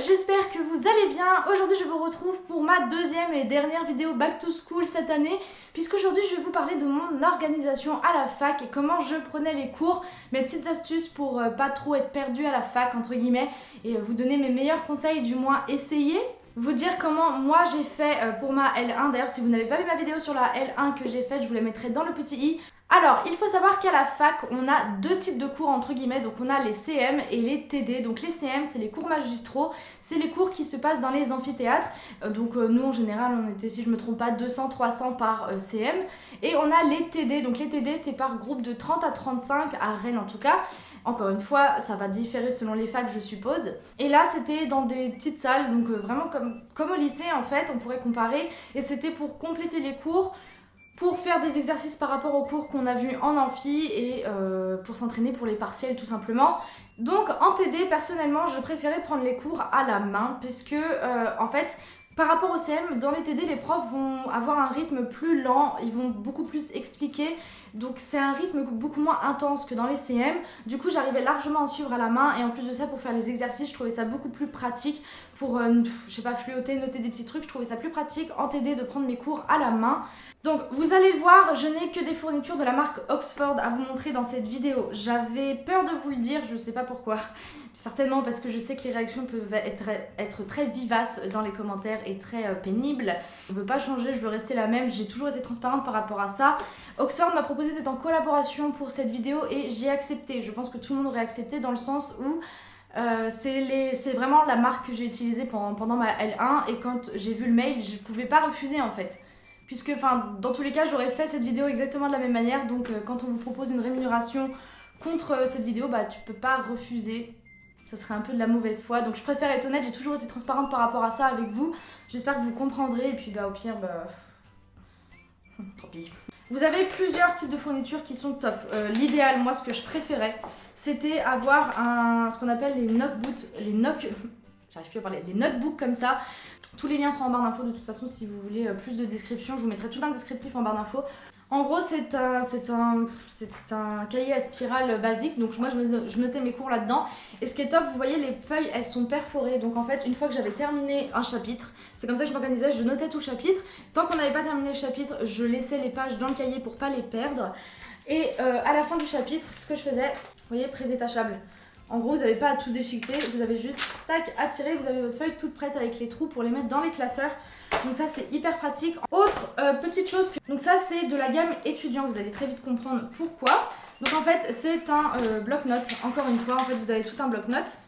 j'espère que vous allez bien. Aujourd'hui je vous retrouve pour ma deuxième et dernière vidéo Back to School cette année puisqu'aujourd'hui je vais vous parler de mon organisation à la fac et comment je prenais les cours, mes petites astuces pour euh, pas trop être perdue à la fac entre guillemets et euh, vous donner mes meilleurs conseils, du moins essayer vous dire comment moi j'ai fait euh, pour ma L1. D'ailleurs, si vous n'avez pas vu ma vidéo sur la L1 que j'ai faite, je vous la mettrai dans le petit i. Alors, il faut savoir qu'à la fac, on a deux types de cours entre guillemets. Donc, on a les CM et les TD. Donc, les CM, c'est les cours magistraux. C'est les cours qui se passent dans les amphithéâtres. Euh, donc, euh, nous, en général, on était, si je me trompe pas, 200-300 par CM. Et on a les TD. Donc, les TD, c'est par groupe de 30 à 35, à Rennes en tout cas. Encore une fois, ça va différer selon les facs, je suppose. Et là, c'était dans des petites salles, donc euh, vraiment comme au lycée en fait, on pourrait comparer. Et c'était pour compléter les cours, pour faire des exercices par rapport aux cours qu'on a vus en amphi et euh, pour s'entraîner pour les partiels tout simplement. Donc en TD, personnellement, je préférais prendre les cours à la main puisque euh, en fait, par rapport au CM, dans les TD, les profs vont avoir un rythme plus lent, ils vont beaucoup plus expliquer, donc c'est un rythme beaucoup moins intense que dans les CM. Du coup, j'arrivais largement à suivre à la main et en plus de ça, pour faire les exercices, je trouvais ça beaucoup plus pratique pour, euh, je sais pas, fluoter, noter des petits trucs, je trouvais ça plus pratique en TD de prendre mes cours à la main. Donc vous allez le voir, je n'ai que des fournitures de la marque Oxford à vous montrer dans cette vidéo. J'avais peur de vous le dire, je sais pas pourquoi. Certainement parce que je sais que les réactions peuvent être, être très vivaces dans les commentaires et très euh, pénibles. Je veux pas changer, je veux rester la même, j'ai toujours été transparente par rapport à ça. Oxford m'a proposé d'être en collaboration pour cette vidéo et j'ai accepté. Je pense que tout le monde aurait accepté dans le sens où euh, c'est vraiment la marque que j'ai utilisée pendant, pendant ma L1 et quand j'ai vu le mail, je pouvais pas refuser en fait puisque enfin dans tous les cas j'aurais fait cette vidéo exactement de la même manière donc euh, quand on vous propose une rémunération contre cette vidéo bah tu peux pas refuser ça serait un peu de la mauvaise foi. Donc je préfère être honnête. J'ai toujours été transparente par rapport à ça avec vous. J'espère que vous comprendrez. Et puis bah au pire bah tant pis. Vous avez plusieurs types de fournitures qui sont top. Euh, l'idéal, moi, ce que je préférais, c'était avoir un, ce qu'on appelle les notebooks, les knock, j'arrive plus à parler, les notebooks comme ça, tous les liens sont en barre d'infos de toute façon si vous voulez euh, plus de description, je vous mettrai tout un descriptif en barre d'infos. En gros, c'est un, un, un cahier à spirale basique, donc moi je notais mes cours là-dedans. Et ce qui est top, vous voyez, les feuilles, elles sont perforées. Donc en fait, une fois que j'avais terminé un chapitre, c'est comme ça que je m'organisais, je notais tout le chapitre. Tant qu'on n'avait pas terminé le chapitre, je laissais les pages dans le cahier pour pas les perdre. Et euh, à la fin du chapitre, ce que je faisais, vous voyez, prédétachable. En gros, vous n'avez pas à tout déchiqueter, vous avez juste, tac, à tirer, vous avez votre feuille toute prête avec les trous pour les mettre dans les classeurs. Donc ça, c'est hyper pratique. Autre euh, petite chose, que... donc ça, c'est de la gamme étudiant, vous allez très vite comprendre pourquoi. Donc en fait, c'est un euh, bloc-notes, encore une fois, en fait, vous avez tout un bloc-notes.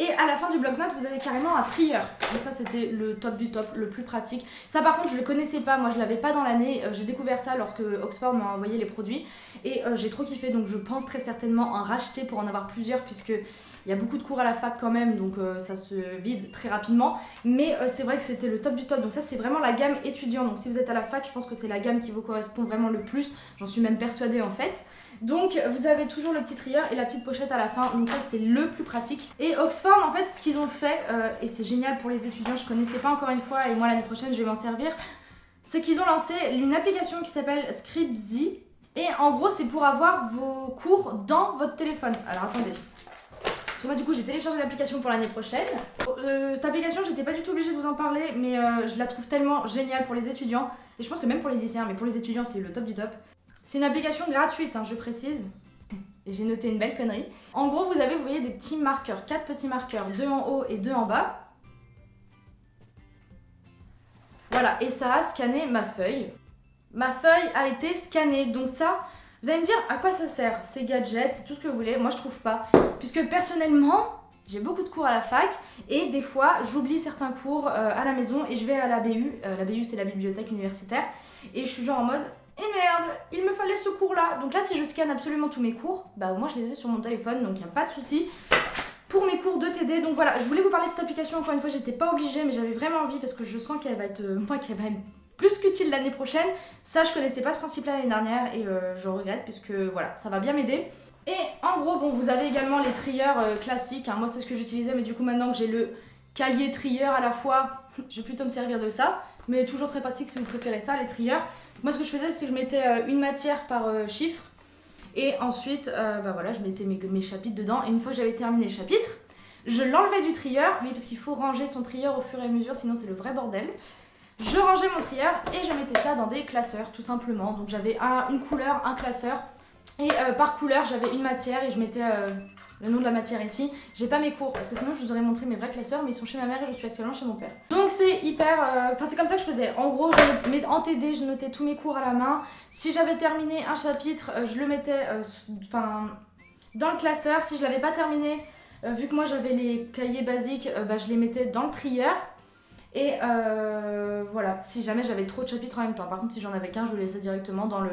Et à la fin du bloc-notes, vous avez carrément un trieur. Donc ça, c'était le top du top, le plus pratique. Ça, par contre, je le connaissais pas. Moi, je l'avais pas dans l'année. Euh, j'ai découvert ça lorsque Oxford m'a envoyé les produits. Et euh, j'ai trop kiffé. Donc je pense très certainement en racheter pour en avoir plusieurs puisque... Il y a beaucoup de cours à la fac quand même, donc euh, ça se vide très rapidement. Mais c'est vrai que c'était le top du top. Donc ça, c'est vraiment la gamme étudiant. Donc si vous êtes à la fac, je pense que c'est la gamme qui vous correspond vraiment le plus. J'en suis même persuadée en fait. Donc vous avez toujours le petit trieur et la petite pochette à la fin, donc ça c'est le plus pratique. Et Oxford en fait ce qu'ils ont fait, euh, et c'est génial pour les étudiants, je connaissais pas encore une fois et moi l'année prochaine je vais m'en servir, c'est qu'ils ont lancé une application qui s'appelle Scriptsy et en gros c'est pour avoir vos cours dans votre téléphone. Alors attendez, moi du coup j'ai téléchargé l'application pour l'année prochaine. Euh, cette application j'étais pas du tout obligée de vous en parler mais euh, je la trouve tellement géniale pour les étudiants et je pense que même pour les lycéens mais pour les étudiants c'est le top du top. C'est une application gratuite, hein, je précise. J'ai noté une belle connerie. En gros, vous avez, vous voyez, des petits marqueurs, quatre petits marqueurs, deux en haut et deux en bas. Voilà, et ça a scanné ma feuille. Ma feuille a été scannée, donc ça, vous allez me dire à quoi ça sert Ces gadgets, c'est tout ce que vous voulez, moi je trouve pas. Puisque personnellement, j'ai beaucoup de cours à la fac et des fois j'oublie certains cours euh, à la maison et je vais à la BU, euh, la BU c'est la bibliothèque universitaire, et je suis genre en mode et merde, il me fallait ce cours là. Donc là, si je scanne absolument tous mes cours, bah au moins je les ai sur mon téléphone, donc il n'y a pas de souci. Pour mes cours de TD, donc voilà, je voulais vous parler de cette application, encore une fois, j'étais pas obligée, mais j'avais vraiment envie parce que je sens qu'elle va être, euh, moi, qu'elle va être plus qu'utile l'année prochaine. Ça, je connaissais pas ce principe-là l'année dernière et euh, je regrette puisque voilà, ça va bien m'aider. Et en gros, bon, vous avez également les trieurs euh, classiques. Hein. Moi, c'est ce que j'utilisais, mais du coup, maintenant que j'ai le cahier trieur à la fois, je vais plutôt me servir de ça. Mais toujours très pratique si vous préférez ça, les trieurs. Moi, ce que je faisais, c'est que je mettais euh, une matière par euh, chiffre. Et ensuite, euh, bah voilà, je mettais mes, chapitres dedans. Et une fois que j'avais terminé le chapitre, Je l'enlevais du trieur, oui parce qu'il faut ranger son trieur au fur et à mesure, sinon c'est le vrai bordel. Je rangeais mon trieur et je mettais ça dans des classeurs tout simplement. Donc j'avais une couleur, un classeur et par couleur j'avais une matière et je mettais le nom de la matière ici. J'ai pas mes cours parce que sinon je vous aurais montré mes vrais classeurs mais ils sont chez ma mère et je suis actuellement chez mon père. Donc c'est hyper... Euh, enfin c'est comme ça que je faisais. En gros je, en TD je notais tous mes cours à la main. Si j'avais terminé un chapitre je le mettais enfin dans le classeur. Si je l'avais pas terminé, vu que moi j'avais les cahiers basiques, bah, je les mettais dans le trieur. Et euh, voilà, si jamais j'avais trop de chapitres en même temps. Par contre, si j'en avais qu'un, je le laissais directement dans le,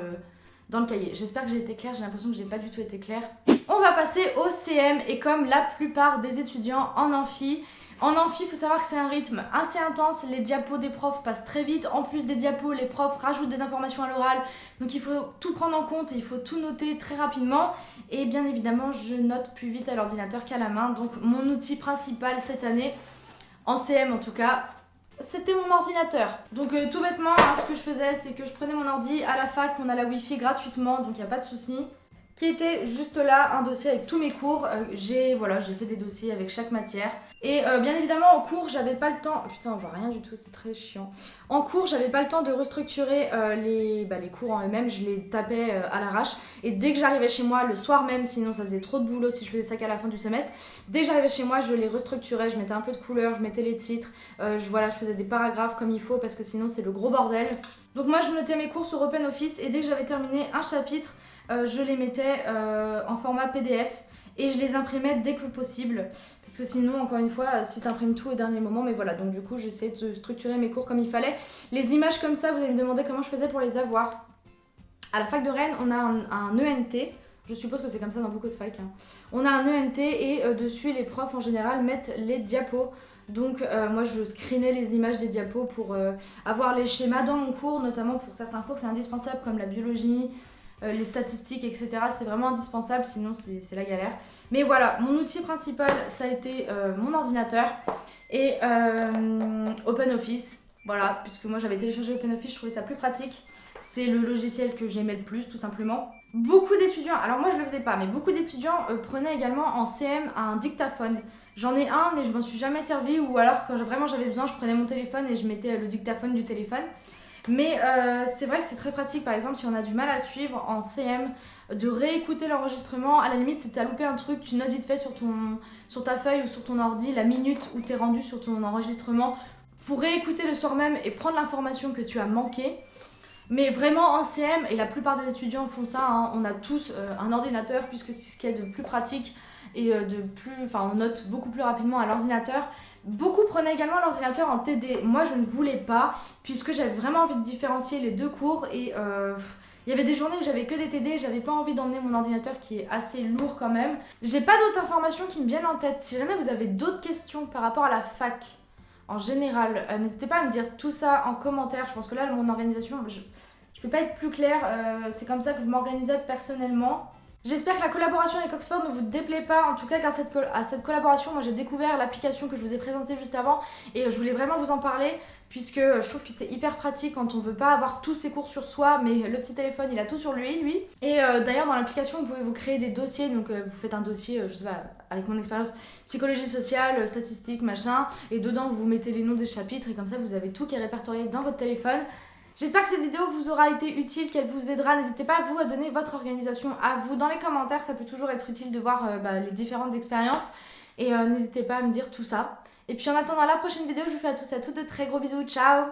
dans le cahier. J'espère que j'ai été claire, j'ai l'impression que j'ai pas du tout été claire. On va passer au CM et comme la plupart des étudiants en amphi, en amphi, il faut savoir que c'est un rythme assez intense, les diapos des profs passent très vite, en plus des diapos, les profs rajoutent des informations à l'oral, donc il faut tout prendre en compte et il faut tout noter très rapidement. Et bien évidemment, je note plus vite à l'ordinateur qu'à la main, donc mon outil principal cette année, en CM en tout cas, c'était mon ordinateur. Donc euh, tout bêtement, hein, ce que je faisais, c'est que je prenais mon ordi à la fac, on a la wifi gratuitement, donc il n'y a pas de souci. Qui était juste là, un dossier avec tous mes cours. Euh, j'ai voilà, fait des dossiers avec chaque matière. Et euh, bien évidemment, en cours, j'avais pas le temps. putain, on voit rien du tout, c'est très chiant. En cours, j'avais pas le temps de restructurer euh, les, bah, les cours en eux-mêmes. Je les tapais à l'arrache. Et dès que j'arrivais chez moi, le soir même, sinon ça faisait trop de boulot si je faisais ça qu'à la fin du semestre. Dès que j'arrivais chez moi, je les restructurais. Je mettais un peu de couleur, je mettais les titres. je, voilà, je faisais des paragraphes comme il faut parce que sinon c'est le gros bordel. Donc moi, je notais mes cours sur OpenOffice. Et dès que j'avais terminé un chapitre, je les mettais en format PDF et je les imprimais dès que possible. Parce que sinon encore une fois si tu imprimes tout au dernier moment mais voilà. Donc du coup j'essaie de structurer mes cours comme il fallait. Les images comme ça vous allez me demander comment je faisais pour les avoir. À la fac de Rennes on a un, ENT je suppose que c'est comme ça dans beaucoup de facs hein. on a un ENT et euh, dessus les profs en général mettent les diapos. Donc euh, moi je screenais les images des diapos pour euh, avoir les schémas dans mon cours, notamment pour certains cours c'est indispensable comme la biologie, euh, les statistiques, etc. C'est vraiment indispensable, sinon c'est la galère. Mais voilà, mon outil principal, ça a été euh, mon ordinateur et euh, OpenOffice. Voilà, puisque moi j'avais téléchargé OpenOffice, je trouvais ça plus pratique. C'est le logiciel que j'aimais le plus, tout simplement. Beaucoup d'étudiants, alors moi je le faisais pas, mais beaucoup d'étudiants prenaient également en CM un dictaphone. J'en ai un, mais je m'en suis jamais servi, ou alors quand vraiment j'avais besoin, je prenais mon téléphone et je mettais le dictaphone du téléphone. Mais euh, c'est vrai que c'est très pratique, par exemple, si on a du mal à suivre en CM, de réécouter l'enregistrement. À la limite, si tu as loupé un truc, tu notes vite fait sur, ton, sur ta feuille ou sur ton ordi la minute où tu es rendu sur ton enregistrement pour réécouter le soir même et prendre l'information que tu as manqué. Mais vraiment en CM, et la plupart des étudiants font ça, hein, on a tous euh, un ordinateur puisque c'est ce qui est de plus pratique et euh, de plus, enfin on note beaucoup plus rapidement à l'ordinateur. Beaucoup prenaient également l'ordinateur en TD. Moi je ne voulais pas puisque j'avais vraiment envie de différencier les deux cours et euh, il y avait des journées où j'avais que des TD, j'avais pas envie d'emmener mon ordinateur qui est assez lourd quand même. J'ai pas d'autres informations qui me viennent en tête. Si jamais vous avez d'autres questions par rapport à la fac en général, euh, n'hésitez pas à me dire tout ça en commentaire. Je pense que là mon organisation, je, je peux pas être plus claire. c'est comme ça que je m'organisais personnellement. J'espère que la collaboration avec Oxford ne vous déplaît pas. En tout cas, grâce à cette collaboration, moi j'ai découvert l'application que je vous ai présentée juste avant et euh, je voulais vraiment vous en parler puisque euh, je trouve que c'est hyper pratique quand on veut pas avoir tous ses cours sur soi mais le petit téléphone il a tout sur lui lui. Et euh, d'ailleurs dans l'application vous pouvez vous créer des dossiers. Donc vous faites un dossier je sais pas avec mon expérience psychologie sociale statistique machin. Et dedans vous mettez les noms des chapitres et comme ça vous avez tout qui est répertorié dans votre téléphone J'espère que cette vidéo vous aura été utile, qu'elle vous aidera. N'hésitez pas vous à donner votre organisation à vous dans les commentaires. Ça peut toujours être utile de voir euh, bah, les différentes expériences. Et euh, n'hésitez pas à me dire tout ça. Et puis en attendant la prochaine vidéo, je vous fais à tous et à toutes de très gros bisous. Ciao